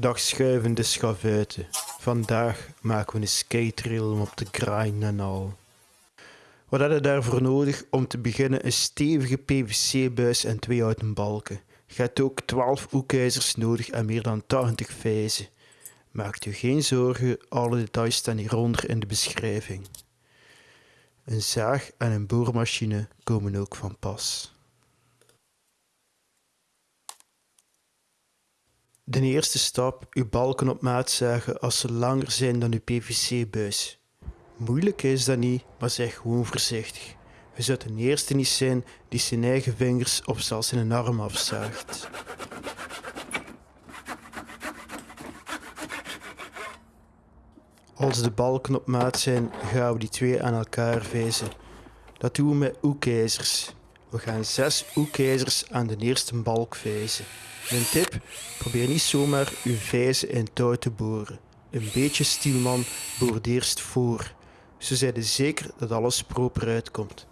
Dag schuivende schavuiten. Vandaag maken we een skatetrail om op te grinden en al. Wat je daarvoor nodig? Om te beginnen een stevige PVC-buis en twee houten balken. Je hebt ook 12 hoekijzers nodig en meer dan 80 vijzen. Maak u geen zorgen, alle details staan hieronder in de beschrijving. Een zaag en een boormachine komen ook van pas. De eerste stap, uw balken op maat zagen als ze langer zijn dan uw PVC-buis. Moeilijk is dat niet, maar zeg gewoon voorzichtig. We zouden de eerste niet zijn die zijn eigen vingers of zelfs zijn arm afzaagt. Als de balken op maat zijn, gaan we die twee aan elkaar vijzen. Dat doen we met hoekijzers. We gaan zes hoekijzers aan de eerste balk vijzen. Mijn tip, probeer niet zomaar uw vijzen in touw te boren. Een beetje stielman boort eerst voor. Zijn je zeker dat alles proper uitkomt.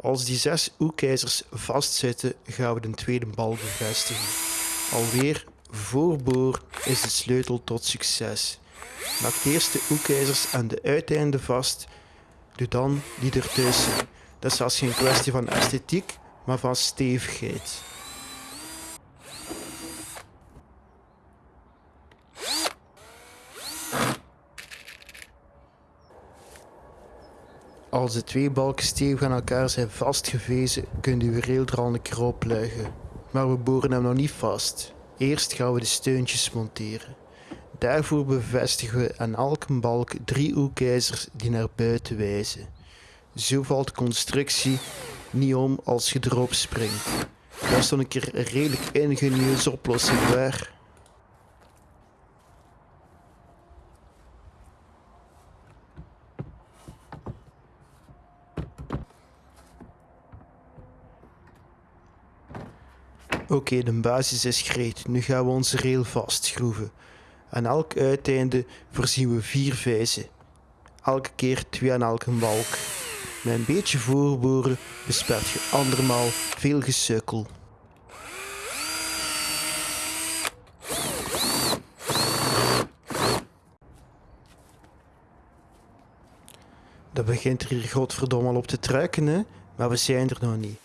Als die zes hoekijzers vastzitten, gaan we de tweede balk bevestigen. Alweer voorboor is de sleutel tot succes. Maak eerst de hoekijzers aan de uiteinden vast, doe dan die ertussen. Dat is zelfs geen kwestie van esthetiek, maar van stevigheid. Als de twee balken stevig aan elkaar zijn vastgevezen, kunt u er al een keer opleggen. Maar we boren hem nog niet vast. Eerst gaan we de steuntjes monteren. Daarvoor bevestigen we aan elke balk drie hoekijzers die naar buiten wijzen. Zo valt de constructie niet om als je erop springt. Dat is dan een keer een redelijk ingenieuze oplossing waar. Oké, de basis is gereed. Nu gaan we onze rail vastschroeven. Aan elk uiteinde voorzien we vier vijzen. Elke keer twee aan elke balk. Met een beetje voorboren bespaart je andermaal veel gesukkel. Dat begint er hier godverdomme al op te truiken, hè? maar we zijn er nog niet.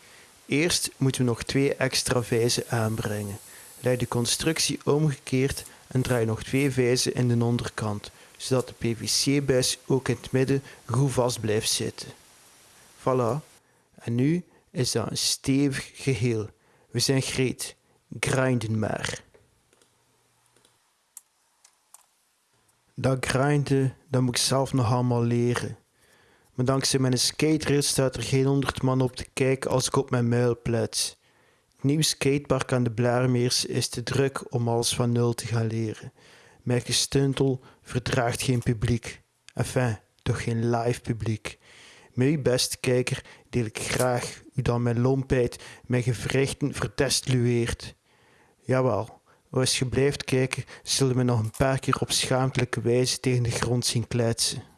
Eerst moeten we nog twee extra vijzen aanbrengen. Leg de constructie omgekeerd en draai nog twee vijzen in de onderkant, zodat de PVC-buis ook in het midden goed vast blijft zitten. Voilà. En nu is dat een stevig geheel. We zijn gereed. Grinden maar. Dat grinden, dat moet ik zelf nog allemaal leren. Maar dankzij mijn skaterit staat er geen honderd man op te kijken als ik op mijn muil plets. Het nieuwe skatepark aan de Blaarmeers is te druk om alles van nul te gaan leren. Mijn gestuntel verdraagt geen publiek. Enfin, toch geen live publiek. Uw beste kijker deel ik graag hoe dan mijn lompheid mijn gewrichten vertestlueert. Jawel, als je blijft kijken, zullen we nog een paar keer op schaamtelijke wijze tegen de grond zien kletsen.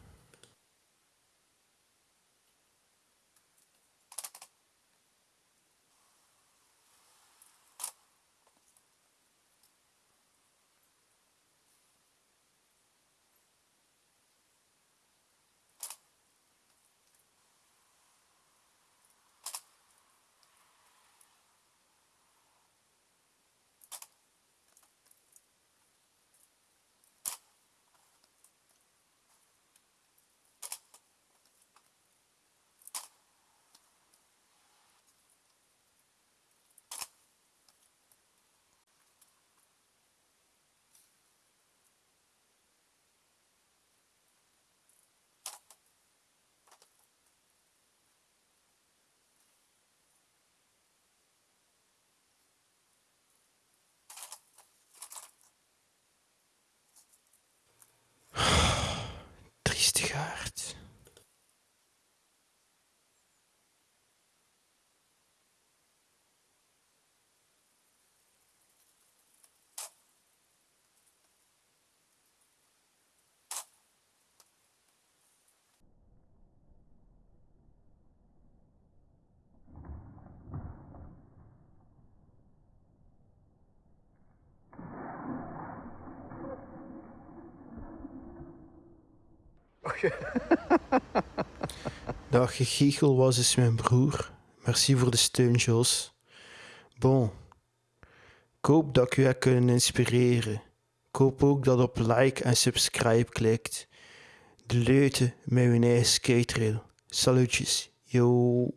Dat gegiechel was dus mijn broer. Merci voor de steun, Jos. Bon. Ik hoop dat ik u heb kunnen inspireren. Ik hoop ook dat op like en subscribe klikt. De leuten met uw eigen skatetrail. Salutjes. Yo.